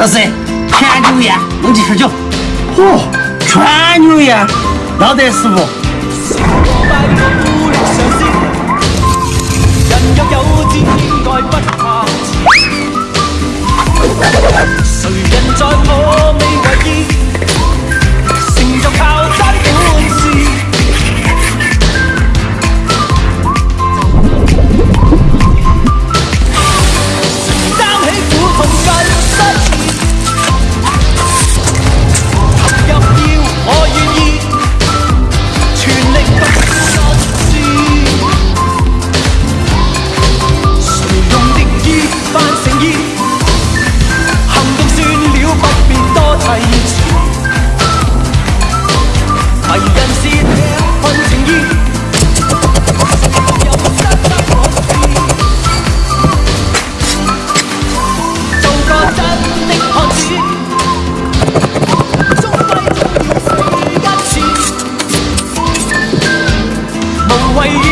老师全牛宴弄几吃酒嚯全牛宴要得师傅迷人是份情意。又得得我志，做個真的漢子，終歸都要死一次，無謂。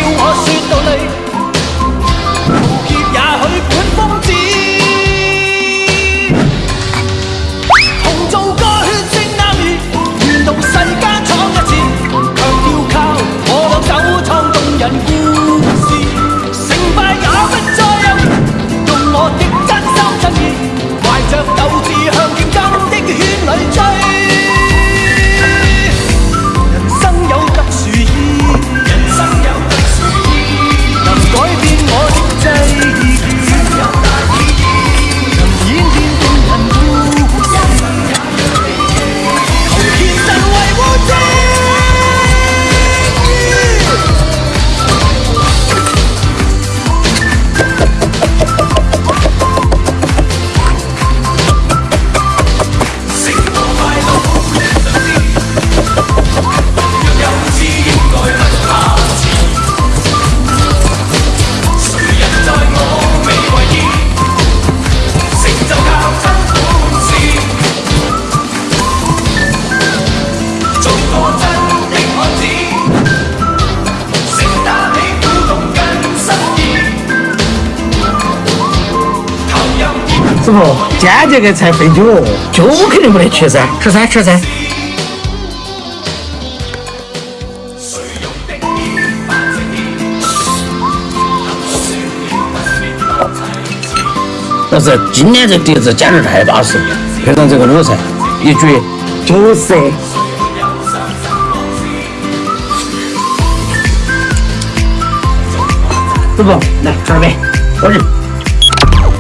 师傅，天这个菜备酒，酒肯定不能缺噻，吃菜吃菜。老师，今天这碟子简直太巴适，配上这个卤菜，一绝，就是。师傅，来干杯，我这。